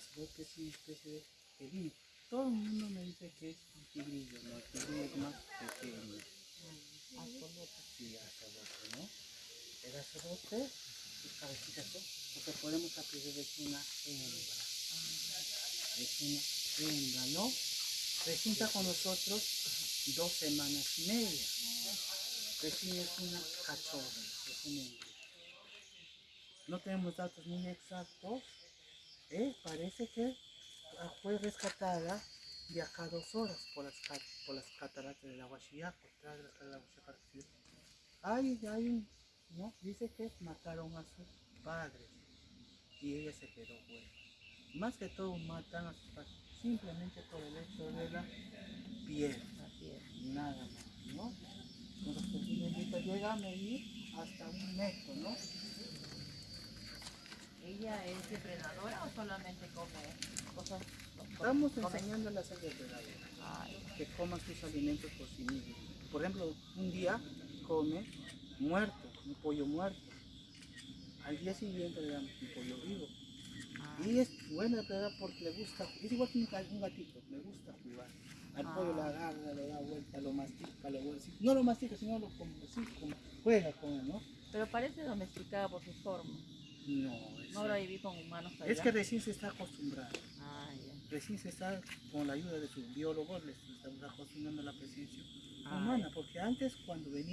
azarote es una especie de felino. Todo el mundo me dice que es un tigrillo, no, el tigrillo es más pequeño. Sí, azarote, ¿no? El azarote, sus cabecitas son, porque podemos apreciar es una hembra. Es una hembra, ¿no? Recién está con nosotros dos semanas y media. Recién es una cachorra, es una hembra. No tenemos datos muy exactos. ¿Eh? Parece que ah, fue rescatada de acá dos horas por las, por las cataratas del Aguachiaco. cataratas del Aguachiaco. Hay, hay un, ¿no? Dice que mataron a sus padres y ella se quedó huérfana. Más que todo matan a sus padres simplemente por el hecho de la piel, nada más, ¿no? Entonces, llega a medir hasta un metro, ¿no? ¿Ella es depredadora o solamente come cosas? Estamos come- enseñando a las depredadores Ay, que coman sus alimentos por sí mismos. Por ejemplo, un día come muerto, un pollo muerto. Al día siguiente le damos un pollo vivo. ah, Y es buena depredadora porque le gusta, es igual que un ga- un gatito, le gusta jugar. Al pollo le agarra, le da vuelta, lo mastica, lo vuelve. No lo mastica, sino lo como, sí, como juega con él, ¿no? Pero parece domesticada por su forma. No, es, No habrá vivir con humanos allá. es que recién se está acostumbrando. Ah, ya. Recién se está, con la ayuda de sus biólogos, les estamos acostumbrando a la presencia Ah, humana, porque antes cuando venía